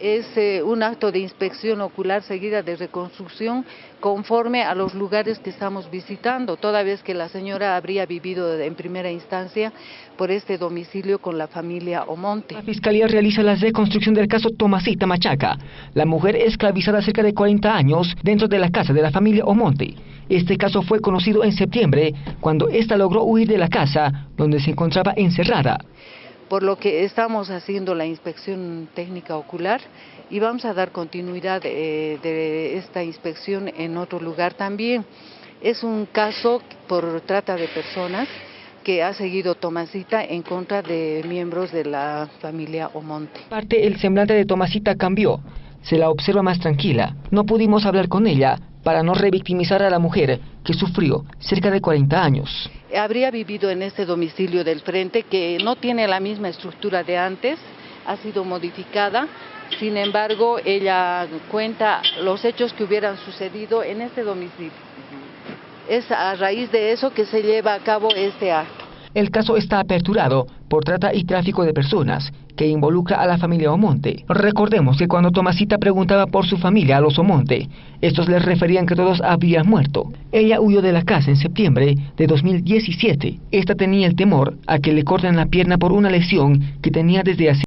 Es eh, un acto de inspección ocular seguida de reconstrucción conforme a los lugares que estamos visitando, toda vez que la señora habría vivido en primera instancia por este domicilio con la familia Omonte. La Fiscalía realiza la reconstrucción del caso Tomasita Machaca, la mujer esclavizada cerca de 40 años dentro de la casa de la familia Omonte. Este caso fue conocido en septiembre, cuando ésta logró huir de la casa donde se encontraba encerrada por lo que estamos haciendo la inspección técnica ocular y vamos a dar continuidad eh, de esta inspección en otro lugar también. Es un caso por trata de personas que ha seguido Tomasita en contra de miembros de la familia Omonte. Parte el semblante de Tomasita cambió, se la observa más tranquila. No pudimos hablar con ella para no revictimizar a la mujer que sufrió cerca de 40 años habría vivido en este domicilio del frente que no tiene la misma estructura de antes, ha sido modificada, sin embargo ella cuenta los hechos que hubieran sucedido en este domicilio. Es a raíz de eso que se lleva a cabo este acto. El caso está aperturado por trata y tráfico de personas que involucra a la familia Omonte. Recordemos que cuando Tomasita preguntaba por su familia a los Omonte, estos les referían que todos habían muerto. Ella huyó de la casa en septiembre de 2017. Esta tenía el temor a que le corten la pierna por una lesión que tenía desde hace